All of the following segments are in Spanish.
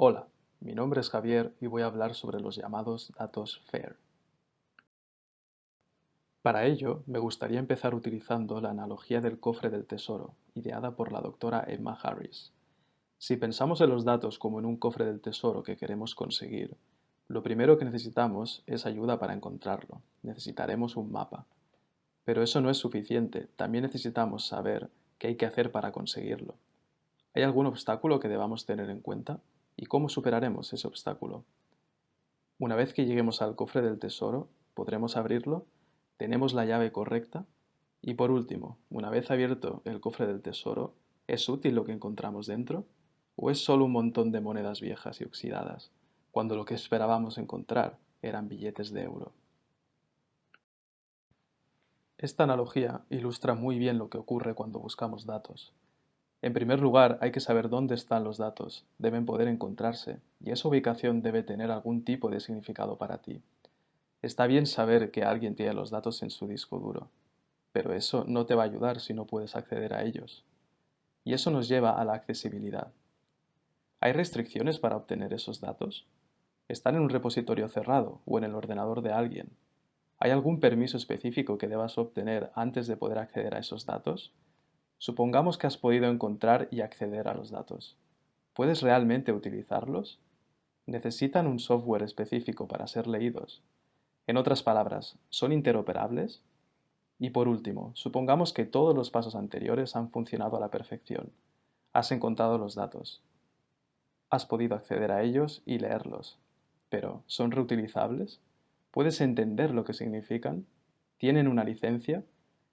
Hola, mi nombre es Javier y voy a hablar sobre los llamados datos FAIR. Para ello, me gustaría empezar utilizando la analogía del cofre del tesoro, ideada por la doctora Emma Harris. Si pensamos en los datos como en un cofre del tesoro que queremos conseguir, lo primero que necesitamos es ayuda para encontrarlo. Necesitaremos un mapa. Pero eso no es suficiente, también necesitamos saber qué hay que hacer para conseguirlo. ¿Hay algún obstáculo que debamos tener en cuenta? ¿Y cómo superaremos ese obstáculo? Una vez que lleguemos al cofre del tesoro, ¿podremos abrirlo? ¿Tenemos la llave correcta? Y por último, una vez abierto el cofre del tesoro, ¿es útil lo que encontramos dentro? ¿O es solo un montón de monedas viejas y oxidadas, cuando lo que esperábamos encontrar eran billetes de euro? Esta analogía ilustra muy bien lo que ocurre cuando buscamos datos. En primer lugar, hay que saber dónde están los datos, deben poder encontrarse, y esa ubicación debe tener algún tipo de significado para ti. Está bien saber que alguien tiene los datos en su disco duro, pero eso no te va a ayudar si no puedes acceder a ellos. Y eso nos lleva a la accesibilidad. ¿Hay restricciones para obtener esos datos? ¿Están en un repositorio cerrado o en el ordenador de alguien? ¿Hay algún permiso específico que debas obtener antes de poder acceder a esos datos? Supongamos que has podido encontrar y acceder a los datos. ¿Puedes realmente utilizarlos? ¿Necesitan un software específico para ser leídos? En otras palabras, ¿son interoperables? Y por último, supongamos que todos los pasos anteriores han funcionado a la perfección. Has encontrado los datos. Has podido acceder a ellos y leerlos. Pero, ¿son reutilizables? ¿Puedes entender lo que significan? ¿Tienen una licencia?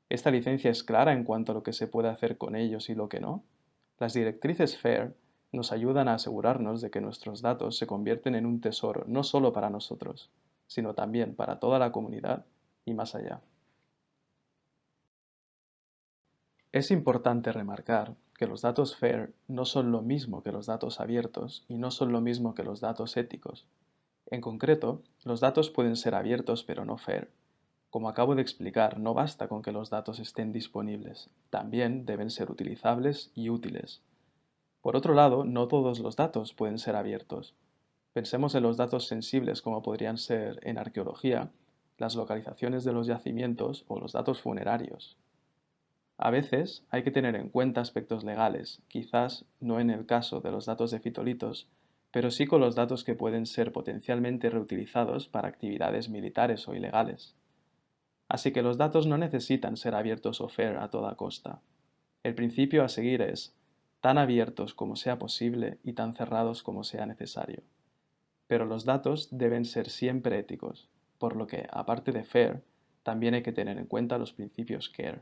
¿Esta licencia es clara en cuanto a lo que se puede hacer con ellos y lo que no? Las directrices FAIR nos ayudan a asegurarnos de que nuestros datos se convierten en un tesoro no solo para nosotros, sino también para toda la comunidad y más allá. Es importante remarcar que los datos FAIR no son lo mismo que los datos abiertos y no son lo mismo que los datos éticos, en concreto, los datos pueden ser abiertos pero no fair. Como acabo de explicar, no basta con que los datos estén disponibles, también deben ser utilizables y útiles. Por otro lado, no todos los datos pueden ser abiertos. Pensemos en los datos sensibles como podrían ser en arqueología, las localizaciones de los yacimientos o los datos funerarios. A veces hay que tener en cuenta aspectos legales, quizás no en el caso de los datos de fitolitos, pero sí con los datos que pueden ser potencialmente reutilizados para actividades militares o ilegales. Así que los datos no necesitan ser abiertos o fair a toda costa. El principio a seguir es tan abiertos como sea posible y tan cerrados como sea necesario. Pero los datos deben ser siempre éticos, por lo que, aparte de fair, también hay que tener en cuenta los principios care.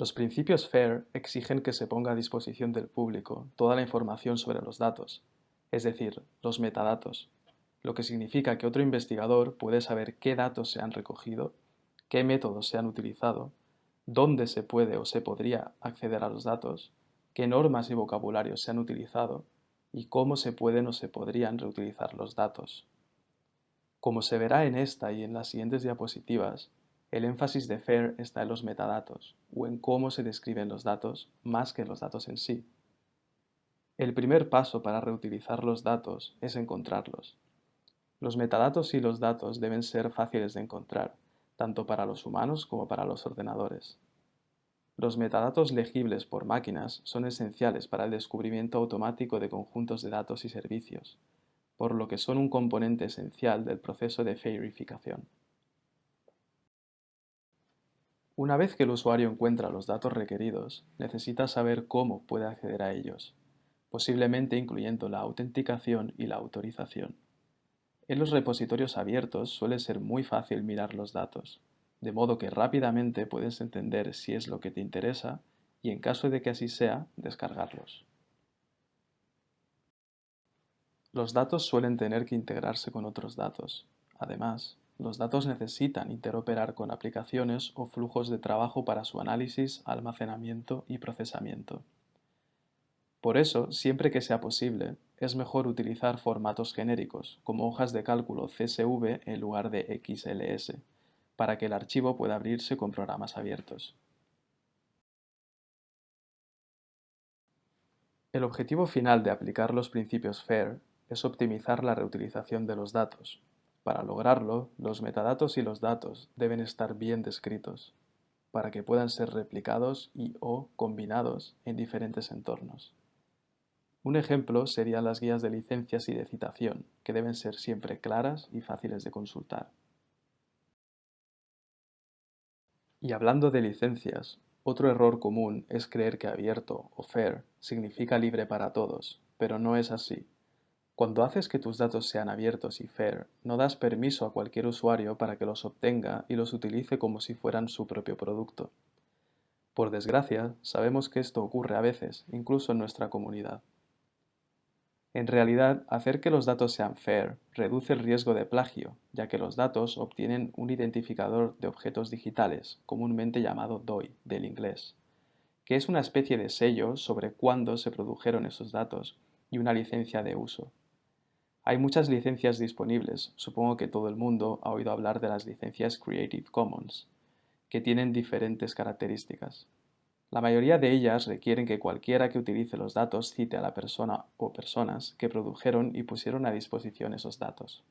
Los principios FAIR exigen que se ponga a disposición del público toda la información sobre los datos, es decir, los metadatos, lo que significa que otro investigador puede saber qué datos se han recogido, qué métodos se han utilizado, dónde se puede o se podría acceder a los datos, qué normas y vocabularios se han utilizado y cómo se pueden o se podrían reutilizar los datos. Como se verá en esta y en las siguientes diapositivas, el énfasis de FAIR está en los metadatos, o en cómo se describen los datos, más que en los datos en sí. El primer paso para reutilizar los datos es encontrarlos. Los metadatos y los datos deben ser fáciles de encontrar, tanto para los humanos como para los ordenadores. Los metadatos legibles por máquinas son esenciales para el descubrimiento automático de conjuntos de datos y servicios, por lo que son un componente esencial del proceso de fairificación. Una vez que el usuario encuentra los datos requeridos, necesita saber cómo puede acceder a ellos, posiblemente incluyendo la autenticación y la autorización. En los repositorios abiertos suele ser muy fácil mirar los datos, de modo que rápidamente puedes entender si es lo que te interesa y en caso de que así sea, descargarlos. Los datos suelen tener que integrarse con otros datos. Además, los datos necesitan interoperar con aplicaciones o flujos de trabajo para su análisis, almacenamiento y procesamiento. Por eso, siempre que sea posible, es mejor utilizar formatos genéricos, como hojas de cálculo CSV en lugar de XLS, para que el archivo pueda abrirse con programas abiertos. El objetivo final de aplicar los principios FAIR es optimizar la reutilización de los datos. Para lograrlo, los metadatos y los datos deben estar bien descritos, para que puedan ser replicados y o combinados en diferentes entornos. Un ejemplo serían las guías de licencias y de citación, que deben ser siempre claras y fáciles de consultar. Y hablando de licencias, otro error común es creer que abierto o fair significa libre para todos, pero no es así. Cuando haces que tus datos sean abiertos y fair, no das permiso a cualquier usuario para que los obtenga y los utilice como si fueran su propio producto. Por desgracia, sabemos que esto ocurre a veces, incluso en nuestra comunidad. En realidad, hacer que los datos sean fair reduce el riesgo de plagio, ya que los datos obtienen un identificador de objetos digitales, comúnmente llamado DOI, del inglés, que es una especie de sello sobre cuándo se produjeron esos datos y una licencia de uso. Hay muchas licencias disponibles, supongo que todo el mundo ha oído hablar de las licencias Creative Commons, que tienen diferentes características. La mayoría de ellas requieren que cualquiera que utilice los datos cite a la persona o personas que produjeron y pusieron a disposición esos datos.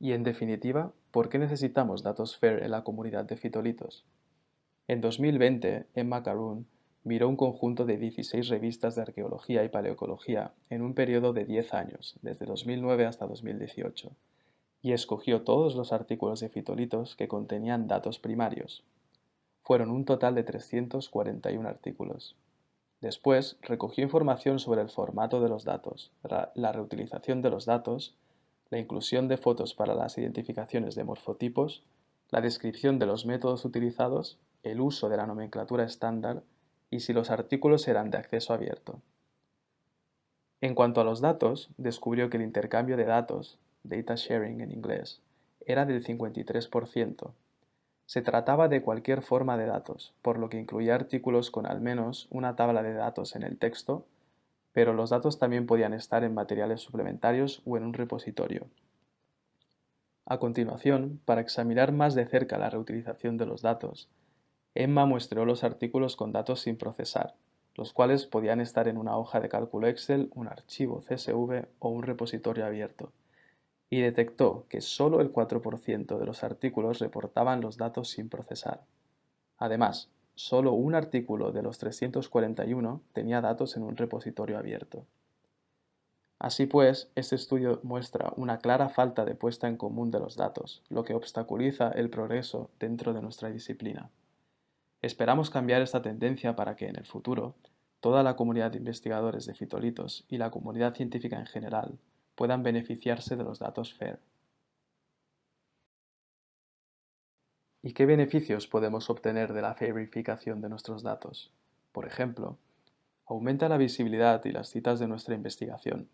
Y en definitiva, ¿por qué necesitamos datos FAIR en la comunidad de fitolitos? En 2020, Emma Caroon miró un conjunto de 16 revistas de arqueología y paleoecología en un periodo de 10 años, desde 2009 hasta 2018, y escogió todos los artículos de fitolitos que contenían datos primarios, fueron un total de 341 artículos. Después, recogió información sobre el formato de los datos, la reutilización de los datos, la inclusión de fotos para las identificaciones de morfotipos, la descripción de los métodos utilizados, el uso de la nomenclatura estándar y si los artículos eran de acceso abierto. En cuanto a los datos, descubrió que el intercambio de datos, data sharing en inglés, era del 53%, se trataba de cualquier forma de datos, por lo que incluía artículos con al menos una tabla de datos en el texto, pero los datos también podían estar en materiales suplementarios o en un repositorio. A continuación, para examinar más de cerca la reutilización de los datos, Emma muestró los artículos con datos sin procesar, los cuales podían estar en una hoja de cálculo Excel, un archivo CSV o un repositorio abierto y detectó que solo el 4% de los artículos reportaban los datos sin procesar. Además, solo un artículo de los 341 tenía datos en un repositorio abierto. Así pues, este estudio muestra una clara falta de puesta en común de los datos, lo que obstaculiza el progreso dentro de nuestra disciplina. Esperamos cambiar esta tendencia para que en el futuro toda la comunidad de investigadores de fitolitos y la comunidad científica en general puedan beneficiarse de los datos FAIR. ¿Y qué beneficios podemos obtener de la verificación de nuestros datos? Por ejemplo, aumenta la visibilidad y las citas de nuestra investigación,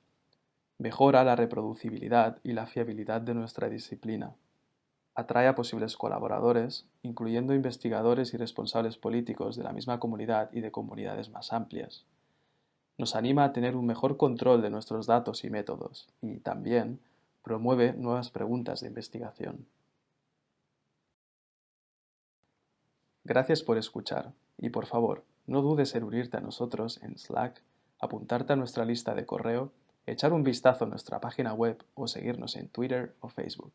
mejora la reproducibilidad y la fiabilidad de nuestra disciplina, atrae a posibles colaboradores, incluyendo investigadores y responsables políticos de la misma comunidad y de comunidades más amplias, nos anima a tener un mejor control de nuestros datos y métodos y también promueve nuevas preguntas de investigación. Gracias por escuchar y por favor, no dudes en unirte a nosotros en Slack, apuntarte a nuestra lista de correo, echar un vistazo a nuestra página web o seguirnos en Twitter o Facebook.